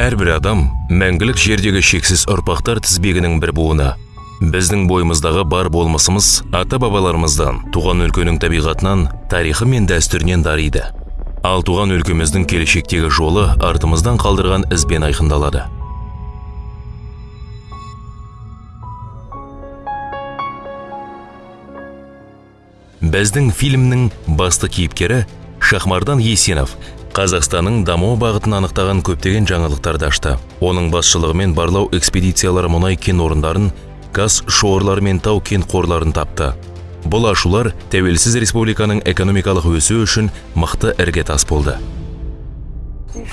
әрбір адам мәңгілік жердегі шексіз ұрпақтар тізбегінің бір буыны. Біздің бойымыздағы бар болмысымыз ата бабаларымыздан туған өлкенің табиғатынан тарихы мен дәстүрінен дариды ал туған өлкеміздің келешектегі жолы артымыздан қалдырған ізбен айқындалады. Біздің фильмнің басты кейіпкері шахмардан есенов қазақстанның даму бағытын анықтаған көптеген жаңалықтарды ашты. Оның басшылығымен барлау экспедициялары мұнай кен орындарын газ шоғырлары мен тау кен қорларын тапты. Бұл ашулар тәуелсіз республиканың экономикалық өсуі үшін мықты іргетас болды.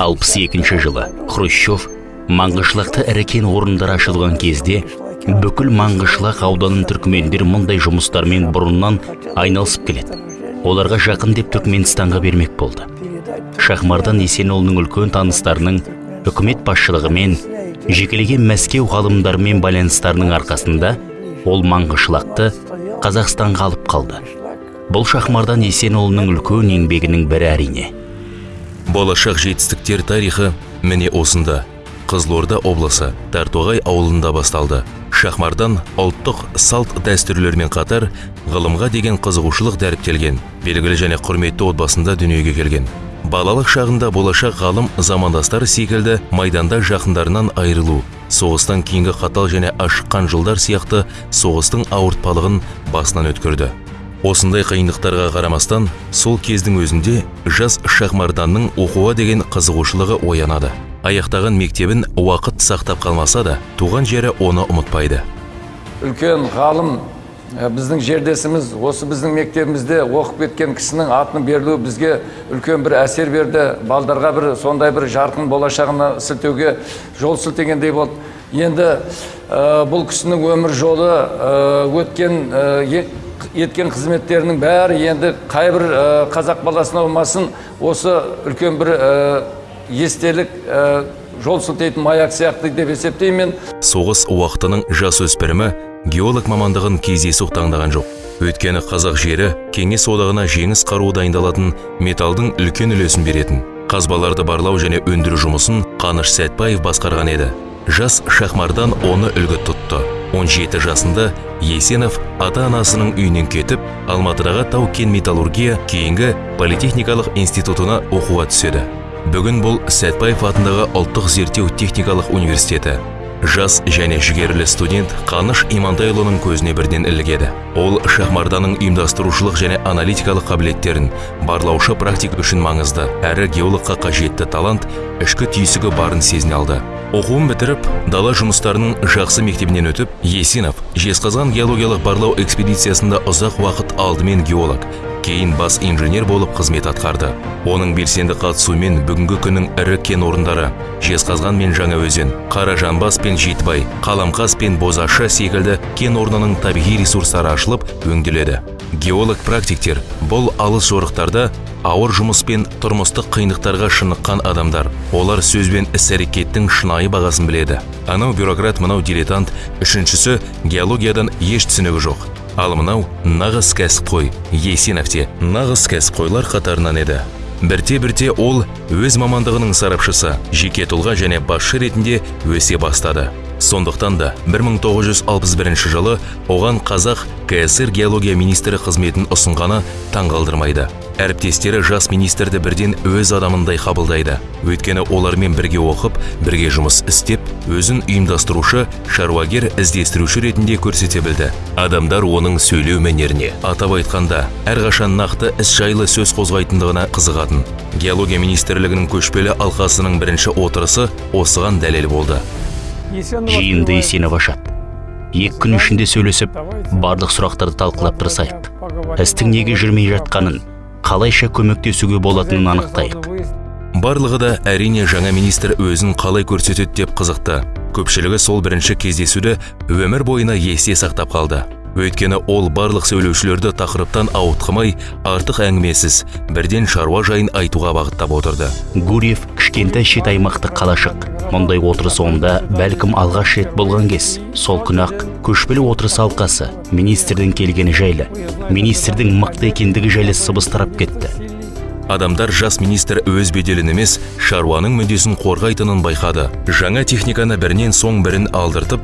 Алпыс екінші жылы хрущев маңғышлақта ірі кен орындары ашылған кезде бүкіл маңғышлақ ауданын түркмендер мұндай жұмыстармен бұрыннан айналысып келеді. Оларға жақын деп түркменстанға бермек болды. Шахмардан есенұлының үлкен таныстарының үкімет басшылығымен жекелеген мәскеу ғалымдарымен байланыстарының арқасында ол маңғышлақты қазақстанға алып қалды. Бұл шахмардан есенұлының үлкен еңбегінің бірі әрине. Болашақ жетістіктер тарихы міне осында. Қызылорда облысы тартоғай ауылында басталды. Шахмардан ұлттық салт дәстүрлермен қатар ғылымға деген қызығушылық дәріптелген белгілі және құрметті отбасында дүниеге келген. Балалық шағында болашақ ғалым замандастары секілді майданда жақындарынан айырылу соғыстан кейінгі қатал және ашыққан жылдар сияқты соғыстың ауыртпалығын басынан өткерді осындай қиындықтарға қарамастан сол кездің өзінде жас шахмарданның оқуға деген қызығушылығы оянады. Аяқтаған мектебін уақыт сақтап қалмаса да туған жері оны ұмытпайды. Үлкен ғалым біздің жердесіміз осы біздің мектебімізде оқып кеткен кісінің атының берілуі бізге үлкен бір әсер берді. Балдарға бір сондай бір жарқын болашағына сілтеуге жол сілтегендей болды. Енді бұл кісінің өмір жолы өткен еткен қызметтерінің бәрі енді қайбір қазақ баласына болмасын осы үлкен бір естелік жол сілтейтін маяк сияқты деп есептеймін. Соғыс уақытының жас өспірімі геолог мамандығын кездейсоқ таңдаған жоқ. Өйткені қазақ жері кеңес одағына жеңіс қаруы дайындалатын металдың үлкен үлесін беретін қазбаларды барлау және өндіру жұмысын қаныш сәтбаев басқарған еді. Жас шахмардан оны үлгі тұтты. 17 жасында есенов ата анасының үйінен кетіп алматыдағы тау кен металлургия кейінгі политехникалық институтына оқуға түседі. Бүгін бұл сәтбаев атындағы ұлттық зерттеу техникалық университеті. Жас және жігерлі студент қаныш имантайұлының көзіне бірден ілігеді. Ол шахмарданың ұйымдастырушылық және аналитикалық қабілеттерін барлаушы практик үшін маңызды. Әрі геологқа қажетті талант ішкі түйсігі барын сезіне алды. Оқуын бітіріп дала жұмыстарының жақсы мектебінен өтіп есенов жезқазған геологиялық барлау экспедициясында ұзақ уақыт алдымен геолог кейін бас инженер болып қызмет атқарды. Оның белсенді қатысуымен бүгінгі күннің ірі кен орындары жезқазған мен жаңаөзен қаражанбас пен жетібай қаламқас пен бозашы секілді кен орнының табиғи ресурстары ашылып өңделеді. Геолог практиктер бұл алыс жорықтарда ауыр жұмыс пен тұрмыстық қиындықтарға шыныққан адамдар. Олар сөз бен іс әрекеттің шынайы бағасын біледі. Анау бюрократ мынау дилетант. Үшіншісі геологиядан еш түсінігі жоқ. Ал мынау нағыз кәсіпқой есенов те нағыз кәсіпқойлар қатарынан еді. Бірте бірте ол өз мамандығының сарапшысы жеке тұлға және басшы ретінде өсе бастады. Сондықтан да 1961 жылы оған қазақ кср геология министрі қызметін ұсынғаны таңғалдырмайды. Әріптестері жас министрді бірден өз адамындай қабылдайды. Өйткені олармен бірге оқып бірге жұмыс істеп өзін ұйымдастырушы шаруагер іздестіруші ретінде көрсете білді. Адамдар оның сөйлеу мәнеріне атап айтқанда әрқашан нақты іс жайлы сөз қозғайтындығына қызығатын. Геология министрлігінің көшпелі алқасының бірінші отырысы осыған дәлел болды. Жиынды есенов ашады екі күн ішінде сөйлесіп барлық сұрақтарды талқылап тырысайық. істің неге жүрмей жатқанын қалайша көмектесуге болатынын анықтайық. барлығы да әрине жаңа министр өзін қалай көрсетеді деп қызықты. Көпшілігі сол бірінші кездесуді өмір бойына есте сақтап қалды. Өйткені ол барлық сөйлеушілерді тақырыптан ауытқымай артық әңгімесіз бірден шаруа жайын айтуға бағыттап отырды. Гурьев кішкентай шет аймақты қалашық. Мұндай отырыс онда бәлкім алғаш рет болған кез. Сол күні ақ көшпелі отырыс алқасы министрдің келгені жайлы министрдің мықты екендігі жайлы сыбыс тарап кетті. Адамдар жас министр өз беделін емес шаруаның мүддесін қорғайтынын байқады. Жаңа техниканы бірінен соң бірін алдыртып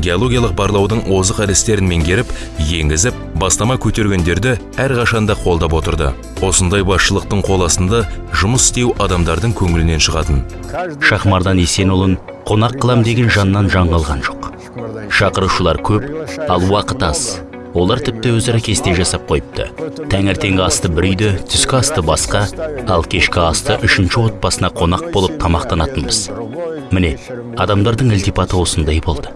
геологиялық барлаудың озық әдістерін меңгеріп енгізіп бастама көтергендерді әрқашанда қолдап отырды. Осындай басшылықтың қол астында жұмыс істеу адамдардың көңілінен шығатын. Шахмардан есенұлын қонақ қылам деген жаннан жаңылған жоқ. Шақырушылар көп ал уақыт аз. Олар тіпті өзара кесте жасап қойыпты. Таңертеңгі асты бір үйде түскі асты басқа ал кешкі асты үшінші отбасына қонақ болып тамақтанатынбыз. Міне адамдардың ілтипаты осындай болды.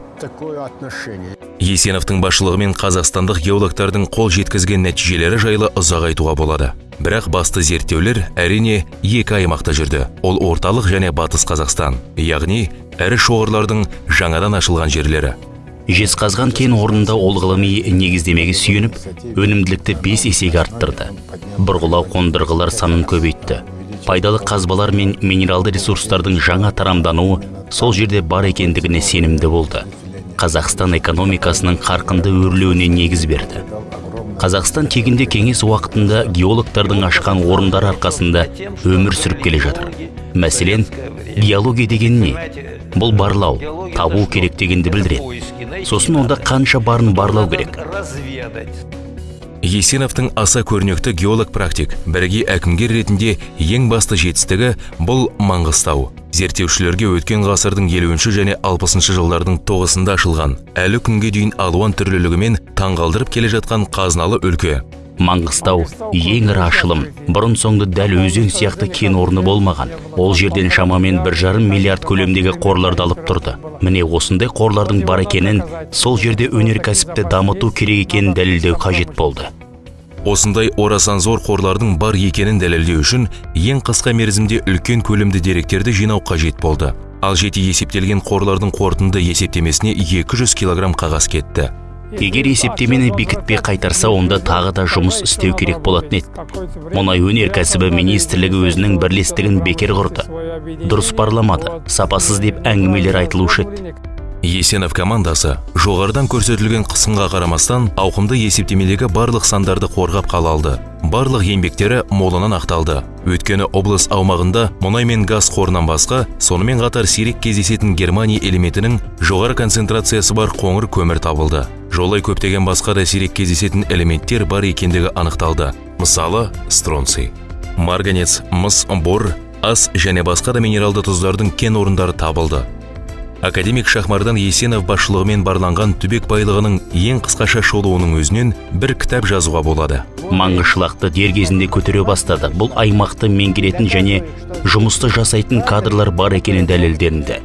Есеновтың басшылығымен қазақстандық геологтардың қол жеткізген нәтижелері жайлы ұзақ айтуға болады. Бірақ басты зерттеулер әрине екі аймақта жүрді. Ол орталық және батыс қазақстан яғни ірі шоғырлардың жаңадан ашылған жерлері. Жезқазған кен орнында ол ғылыми негіздемеге сүйеніп өнімділікті бес есеге арттырды. Бұрғылау қондырғылар санын көбейтті. Пайдалы қазбалар мен минералды ресурстардың жаңа тарамдануы сол жерде бар екендігіне сенімді болды. Қазақстан экономикасының қарқынды өрлеуіне негіз берді. Қазақстан тегінде кеңес уақытында геологтардың ашқан орындар арқасында өмір сүріп келе жатыр. Мәселен геология деген не? Бұл барлау табу керек дегенді білдіреді. Сосын онда қанша барын барлау керек? Есеновтың аса көрнекті геолог практик бірге әкімгер ретінде ең басты жетістігі бұл маңғыстау. Зерттеушілерге өткен ғасырдың елуінші және алпысыншы жылдардың тоғысында ашылған әлі күнге дейін алуан түрлілігімен таңғалдырып келе жатқан қазыналы өлке. Маңғыстау ең ірі ашылым. Бұрын соңды дәл өзен сияқты кен орны болмаған. Ол жерден шамамен бір жарым миллиард көлемдегі қорларды алып тұрды. Міне осындай қорлардың бар екенін сол жерде өнеркәсіпті дамыту керек екенін дәлелдеу қажет болды. Осындай орасан зор қорлардың бар екенін дәлелдеу үшін ең қысқа мерзімде үлкен көлемді деректерді жинау қажет болды. Ал жеке есептелген қорлардың қорытынды есептемесіне 200 килограмм қағаз кетті. Егер есептемені бекітпей қайтарса онда тағы да жұмыс істеу керек болатын еді. Мұнай өнеркәсібі министрлігі өзінің бірлестігін бекер құрды. Дұрыс парламады сапасыз деп әңгімелер айтылушы еді. Есенов командасы жоғарыдан көрсетілген қысымға қарамастан ауқымды есептемедегі барлық сандарды қорғап қала алды. Барлық еңбектері молынан ақталды. Өйткені облыс аумағында мұнай мен газ қорынан басқа сонымен қатар сирек кездесетін германия элементінің жоғары концентрациясы бар қоңыр көмір табылды. Жолай көптеген басқа да сирек кездесетін элементтер бар екендігі анықталды. Мысалы стронций. Марганец мыс бор ас және басқа да минералды тұздардың кен орындары табылды. Академик шахмардан есенов басшылығымен барланған түбек байлығының ең қысқаша шолуының өзінен бір кітап жазуға болады. Маңғышлақты дер кезінде көтере бастады. Бұл аймақты меңгеретін және жұмысты жасайтын кадрлар бар екені дәлелденді.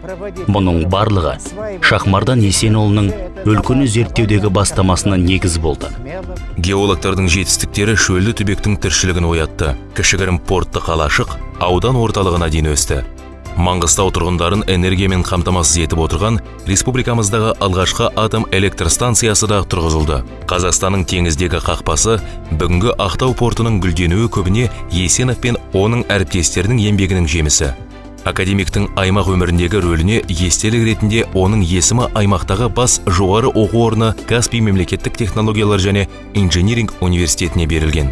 Мұның барлығы шахмардан есенұлының өлкені зерттеудегі бастамасына негіз болды. Геологтардың жетістіктері шөлді түбектің тіршілігін оятты. Кішігірім портты қалашық аудан орталығына дейін өсті. Маңғыстау тұрғындарын энергиямен қамтамасыз етіп отырған республикамыздағы алғашқы атом электр станциясы да тұрғызылды. Қазақстанның теңіздегі қақпасы бүгінгі ақтау портының гүлденуі көбіне есенов пен оның әріптестерінің еңбегінің жемісі. Академиктің аймақ өміріндегі рөліне естелік ретінде оның есімі аймақтағы бас жоғары оқу орны каспий мемлекеттік технологиялар және инжиниринг университетіне берілген.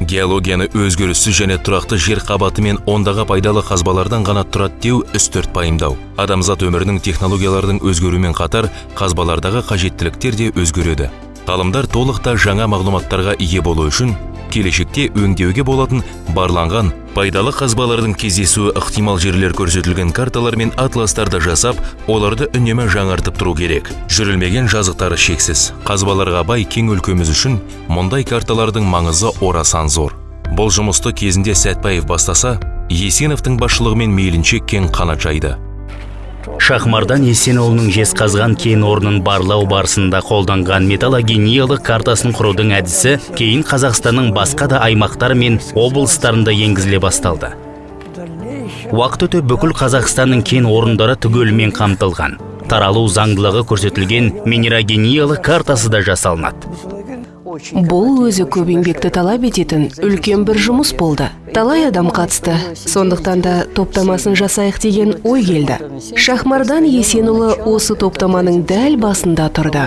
Геологияны өзгеріссіз және тұрақты жер қабаты мен ондағы пайдалы қазбалардан ғана тұрады деу үстірт пайымдау. Адамзат өмірінің технологиялардың өзгеруімен қатар қазбалардағы қажеттіліктер де өзгереді. Ғалымдар толық та жаңа мағлұматтарға ие болу үшін келешекте өңдеуге болатын барланған пайдалы қазбалардың кездесуі ықтимал жерлер көрсетілген карталар мен атластарды жасап оларды үнемі жаңартып тұру керек. Жүрілмеген жазықтары шексіз. Қазбаларға бай кең өлкеміз үшін мұндай карталардың маңызы орасан зор. Бұл жұмысты кезінде сәтбаев бастаса есеновтың басшылығымен мейлінше кең қанат жайды. Шахмардан есенұлының жезқазған кен орнын барлау барысында қолданған металлогениялық картасын құрудың әдісі кейін қазақстанның басқа да аймақтары мен облыстарында енгізіле басталды. Уақыт өте бүкіл қазақстанның кен орындары түгелімен қамтылған. Таралу заңдылығы көрсетілген минерогениялық картасы да жасалынады. Бұл өзі көп еңбекті талап ететін үлкен бір жұмыс болды. Талай адам қатысты. Сондықтан да топтамасын жасайық деген ой келді. Шахмардан есенұлы осы топтаманың дәл басында тұрды.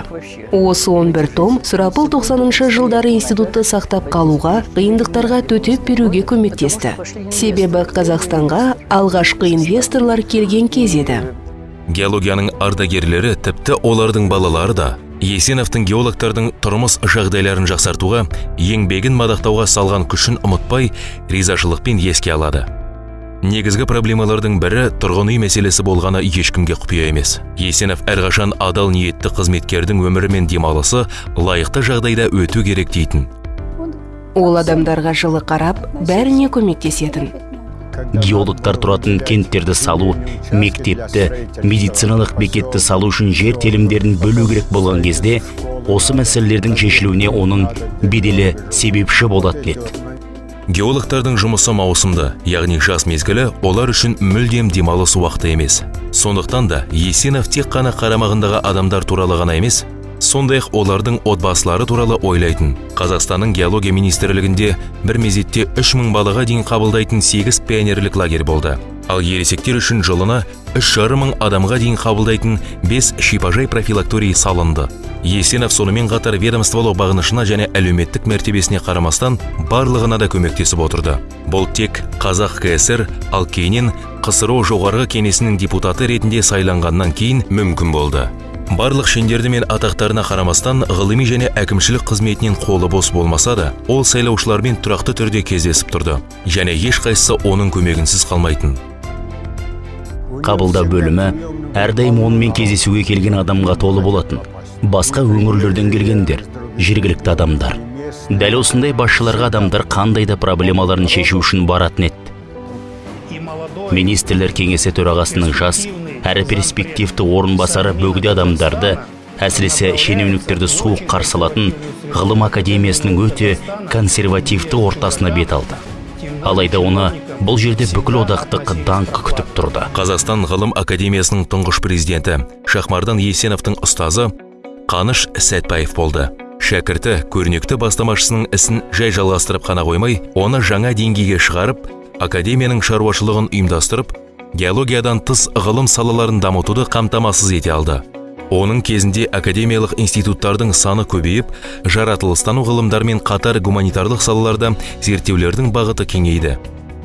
Осы 11 том сұрапыл 90-шы жылдары институтты сақтап қалуға қиындықтарға төтеп беруге көмектесті. Себебі қазақстанға алғашқы инвесторлар келген кез еді. Геологияның ардагерлері тіпті олардың балалары да есеновтың геологтардың тұрмыс жағдайларын жақсартуға еңбегін мадақтауға салған күшін ұмытпай ризашылықпен еске алады. Негізгі проблемалардың бірі тұрғын үй мәселесі болғаны ешкімге құпия емес. Есенов әрқашан адал ниетті қызметкердің өмірі мен демалысы лайықты жағдайда өту керек дейтін. Ол адамдарға жылы қарап бәріне көмектесетін. Геологтар тұратын кенттерді салу мектепті медициналық бекетті салу үшін жер телімдерін бөлу керек болған кезде осы мәселелердің шешілуіне оның беделі себепші болатын еді. Геологтардың жұмысы маусымды яғни жаз мезгілі олар үшін мүлдем демалыс уақыты емес. Сондықтан да есенов тек қана қарамағындағы адамдар туралы ғана емес сондай ақ олардың отбасылары туралы ойлайтын. Қазақстанның геология министрлігінде бір мезетте үш мың балаға дейін қабылдайтын сегіз пионерлік лагерь болды. Ал ересектер үшін жылына үш жарым мың адамға дейін қабылдайтын бес шипажай профилакторий салынды. Есенов сонымен қатар ведомстволық бағынышына және әлеуметтік мәртебесіне қарамастан барлығына да көмектесіп отырды. Бұл тек қазақ кср ал кейіннен қсро жоғарғы кеңесінің депутаты ретінде сайланғаннан кейін мүмкін болды. Барлық шендерді мен атақтарына қарамастан ғылыми және әкімшілік қызметінен қолы бос болмаса да ол сайлаушылармен тұрақты түрде кездесіп тұрды. Және ешқайсысы оның көмегінсіз қалмайтын. Қабылдау бөлімі әрдайым онымен кездесуге келген адамға толы болатын. Басқа өңірлерден келгендер жергілікті адамдар. Дәл осындай басшыларға адамдар қандай да проблемаларын шешу үшін баратын еді. Министрлер кеңесі төрағасының жас әрі перспективті орынбасары бөгде адамдарды әсіресе шенеуніктерді суық қарсы алатын ғылым академиясының өте консервативті ортасына бет алды. Алайда оны бұл жерде бүкіл одақтық даңқ күтіп тұрды. Қазақстан ғылым академиясының тұңғыш президенті шахмардан есеновтың ұстазы қаныш сәтбаев болды. Шәкірті көрнекті бастамашысының ісін жай жалғастырып қана қоймай оны жаңа деңгейге шығарып академияның шаруашылығын ұйымдастырып геологиядан тыс ғылым салаларын дамытуды қамтамасыз ете алды. Оның кезінде академиялық институттардың саны көбейіп жаратылыстану ғылымдарымен қатар гуманитарлық салаларда зерттеулердің бағыты кеңейді.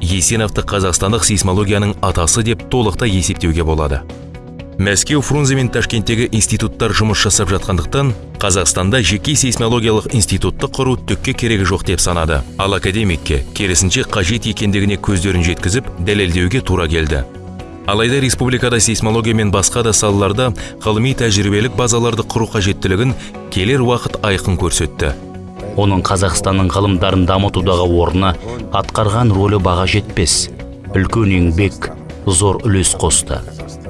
Есеновты қазақстандық сейсмологияның атасы деп толықтай есептеуге болады. Мәскеу фрунзе мен ташкенттегі институттар жұмыс жасап жатқандықтан қазақстанда жеке сейсмологиялық институтты құру түкке керегі жоқ деп санады. Ал академикке керісінше қажет екендігіне көздерін жеткізіп дәлелдеуге тура келді. Алайда республикада сейсмология мен басқа да салаларда ғылыми тәжірибелік базаларды құру қажеттілігін келер уақыт айқын көрсетті. Оның қазақстанның ғылымдарын дамытудағы орны атқарған рөлі баға жетпес. Үлкен еңбек зор үлес қосты.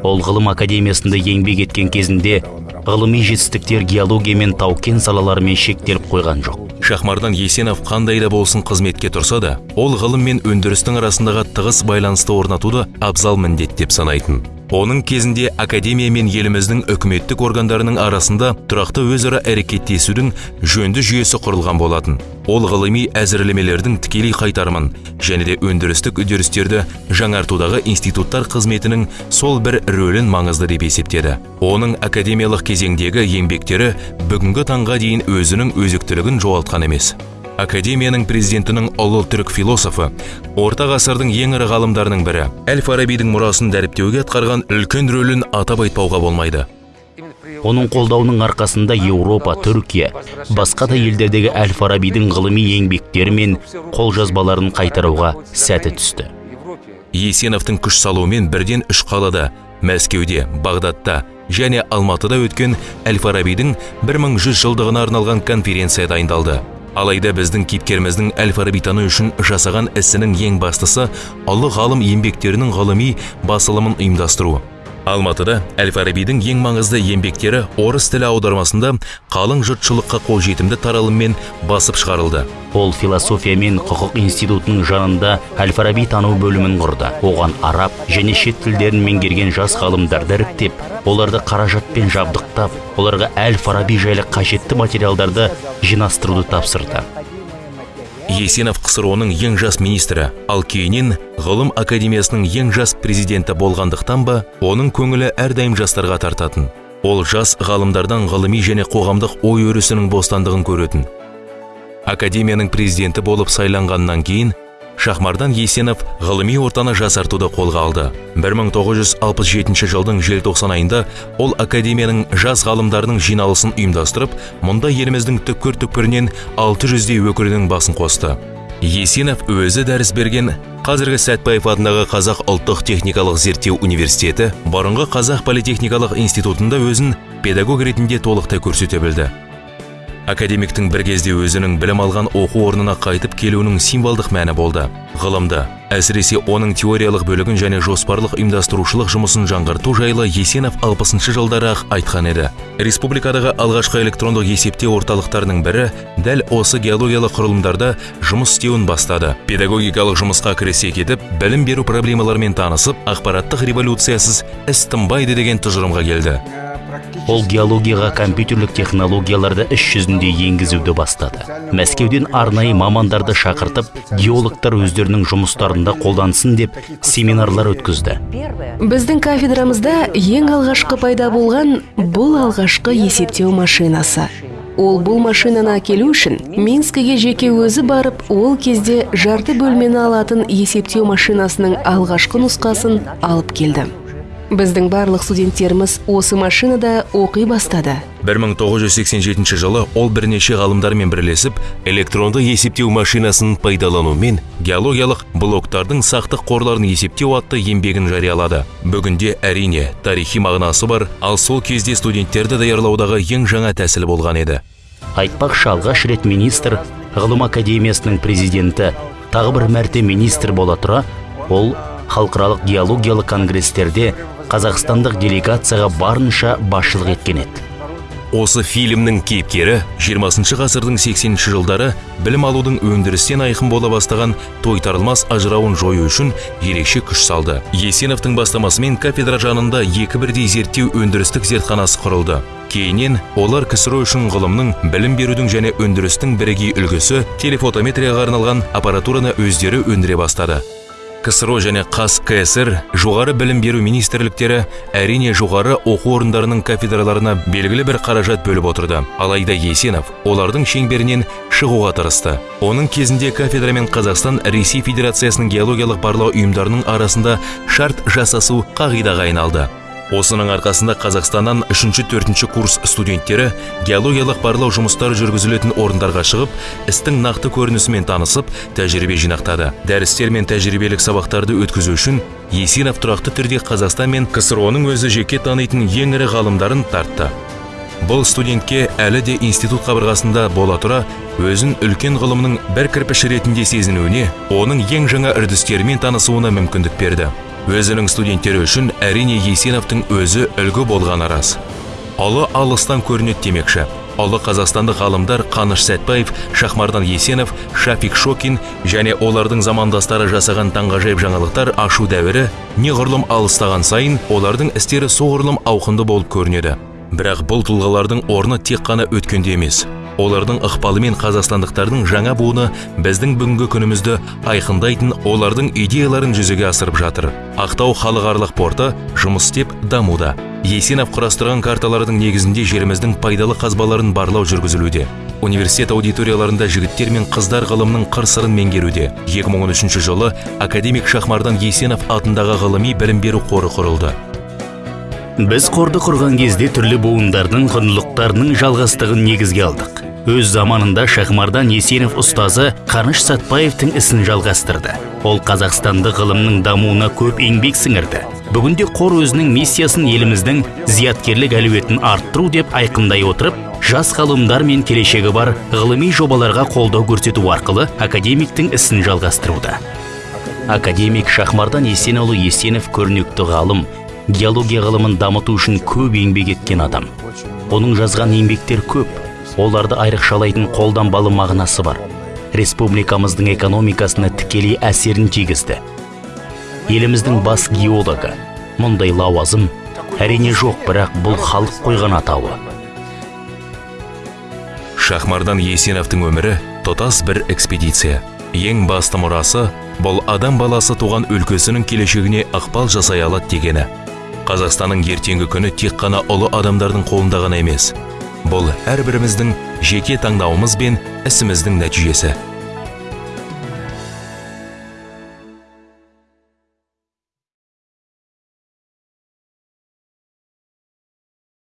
Ол ғылым академиясында еңбек еткен кезінде ғылыми жетістіктер геология мен тау кен салаларымен шектеліп қойған жоқ. Шахмардан есенов қандай да болсын қызметке тұрса да ол ғылым мен өндірістің арасындағы тығыз байланысты орнатуды абзал міндет деп санайтын. Оның кезінде академия мен еліміздің үкіметтік органдарының арасында тұрақты өзара әрекеттесудің жөнді жүйесі құрылған болатын. Ол ғылыми әзірлемелердің тікелей қайтарымын және де өндірістік үдерістерді жаңартудағы институттар қызметінің сол бір рөлін маңызды деп есептеді. Оның академиялық кезеңдегі еңбектері бүгінгі таңға дейін өзінің өзектілігін жоғалтқан емес. Академияның президентінің ұлы түрік философы орта ғасырдың ең ірі ғалымдарының бірі. Әл фарабидің мұрасын дәріптеуге атқарған үлкен рөлін атап айтпауға болмайды. Оның қолдауының арқасында еуропа түркия басқа да елдердегі әл фарабидің ғылыми еңбектері мен қолжазбаларын қайтаруға сәті түсті. Есеновтың күш салуымен бірден үш қалада мәскеуде бағдатта және алматыда өткен әл фарабидің 1100 жылдығына арналған конференция дайындалды. Алайда біздің кейіпкеріміздің әл фарабитану үшін жасаған ісінің ең бастысы ұлы ғалым еңбектерінің ғылыми басылымын ұйымдастыру. Алматыда әл фарабидің ең маңызды еңбектері орыс тілі аудармасында қалың жұртшылыққа қолжетімді таралыммен басып шығарылды. Ол философия мен құқық институтының жанында әл фараби тану бөлімін құрды. Оған араб және шет тілдерін меңгерген жас ғалымдарды іріктеп оларды қаражатпен жабдықтап оларға әл фараби жайлы қажетті материалдарды жинастыруды тапсырды. Есенов ксро ның ең жас министрі. Ал кейіннен ғылым академиясының ең жас президенті болғандықтан ба оның көңілі әрдайым жастарға тартатын. Ол жас ғалымдардан ғылыми және қоғамдық ой өрісінің бостандығын көретін. Академияның президенті болып сайланғаннан кейін шахмардан есенов ғылыми ортаны жасартуды қолға алды. 1967 жылдың желтоқсан айында ол академияның жас ғалымдарының жиналысын ұйымдастырып мұнда еліміздің түкпір түкпірінен 600-дей өкілінің басын қосты. Есенов өзі дәріс берген қазіргі сәтбаев атындағы қазақ ұлттық техникалық зерттеу университеті бұрынғы қазақ политехникалық институтында өзін педагог ретінде толықтай көрсете білді. Академиктің бір кезде өзінің білім алған оқу орнына қайтып келуінің символдық мәні болды. Ғылымды әсіресе оның теориялық бөлігін және жоспарлық ұйымдастырушылық жұмысын жаңғырту жайлы есенов алпысыншы жылдары ақ айтқан еді. Республикадағы алғашқы электрондық есептеу орталықтарының бірі дәл осы геологиялық құрылымдарда жұмыс істеуін бастады. Педагогикалық жұмысқа кірісе кетіп білім беру проблемаларымен танысып ақпараттық революциясыз іс тынбайды деген тұжырымға келді. Ол геологияға компьютерлік технологияларды іс жүзінде енгізуді бастады. Мәскеуден арнайы мамандарды шақыртып геологтар өздерінің жұмыстарында қолдансын деп семинарлар өткізді. Біздің кафедрамызда ең алғашқы пайда болған бұл алғашқы есептеу машинасы. Ол бұл машинаны әкелу үшін минскіге жеке өзі барып ол кезде жарты бөлмені алатын есептеу машинасының алғашқы нұсқасын алып келді. Біздің барлық студенттеріміз осы машинада оқи бастады. 1987 жылы ол бірнеше ғалымдармен бірлесіп электронды есептеу машинасын пайдаланумен геологиялық блоктардың сақтық қорларын есептеу атты еңбегін жариялады. Бүгінде әрине тарихи мағынасы бар ал сол кезде студенттерді даярлаудағы ең жаңа тәсіл болған еді. Айтпақшы алғаш рет министр ғылым академиясының президенті тағы бір мәрте министр бола тұра ол халықаралық геологиялық конгресстерде қазақстандық делегацияға барынша басшылық еткен еді. Осы фильмнің кейіпкері 20 ғасырдың 80 жылдары білім алудың өндірістен айқын бола бастаған тойтарылмас ажырауын жою үшін ерекше күш салды. Есеновтың бастамасымен кафедра жанында екі бірдей зерттеу өндірістік зертханасы құрылды. Кейіннен олар ксро үшін ғылымның білім берудің және өндірістің бірегей үлгісі телефотометрияға арналған аппаратураны өздері өндіре бастады. Ксро және қаз кср жоғары білім беру министрліктері әрине жоғары оқу орындарының кафедраларына белгілі бір қаражат бөліп отырды. Алайда есенов олардың шеңберінен шығуға тырысты. Оның кезінде кафедра мен қазақстан ресей федерациясының геологиялық барлау ұйымдарының арасында шарт жасасу қағидаға айналды. Осының арқасында қазақстаннан үшінші төртінші курс студенттері геологиялық барлау жұмыстары жүргізілетін орындарға шығып істің нақты көрінісімен танысып тәжірибе жинақтады. Дәрістер мен тәжірибелік сабақтарды өткізу үшін есенов тұрақты түрде қазақстан мен ксро ның өзі жеке танитын ең ірі ғалымдарын тартты. Бұл студентке әлі де институт қабырғасында бола тұра өзін үлкен ғылымның бір кірпіші ретінде сезінуіне оның ең жаңа үрдістерімен танысуына мүмкіндік берді. Өзінің студенттері үшін әрине есеновтың өзі үлгі болғаны рас. Ұлы алыстан көрінеді демекші. Ұлы қазақстандық ғалымдар қаныш сәтбаев шахмардан есенов шафик шокин және олардың замандастары жасаған таңғажайып жаңалықтар ашу дәуірі неғұрлым алыстаған сайын олардың істері соғұрлым ауқымды болып көрінеді. Бірақ бұл тұлғалардың орны тек қана өткенде емес. Олардың ықпалымен қазақстандықтардың жаңа буыны біздің бүгінгі күнімізді айқындайтын олардың идеяларын жүзеге асырып жатыр. Ақтау халықаралық порты жұмыс істеп дамуда. Есенов құрастырған карталардың негізінде жеріміздің пайдалы қазбаларын барлау жүргізілуде. Университет аудиторияларында жігіттер мен қыздар ғылымның қыр сырын меңгеруде 2013 жылы академик шахмардан есенов атындағы ғылыми білім беру қоры құрылды. Біз қорды құрған кезде түрлі буындардың құндылықтарының жалғастығын негізге алдық. Өз заманында шахмардан есенов ұстазы қаныш сәтбаевтың ісін жалғастырды. Ол қазақстанды ғылымның дамуына көп еңбек сіңірді. Бүгінде қор өзінің миссиясын еліміздің зияткерлік әлеуетін арттыру деп айқындай отырып жас ғалымдар мен келешегі бар ғылыми жобаларға қолдау көрсету арқылы академиктің ісін жалғастыруда. Академик шахмардан есенұлы есенов көрнекті ғалым геология ғылымын дамыту үшін көп еңбек еткен адам. Оның жазған еңбектер көп. Оларды айрықшалайтын қолданбалы мағынасы бар. Республикамыздың экономикасына тікелей әсерін тигізді. Еліміздің бас геологы. Мұндай лауазым әрине жоқ бірақ бұл халық қойған атауы. Шахмардан есеновтың өмірі тұтас бір экспедиция. Ең басты мұрасы бұл адам баласы туған өлкесінің келешегіне ықпал жасай алады дегені. Қазақстанның ертеңгі күні тек қана ұлы адамдардың қолында ғана емес бұл әрбіріміздің жеке таңдауымыз бен ісіміздің нәтижесі.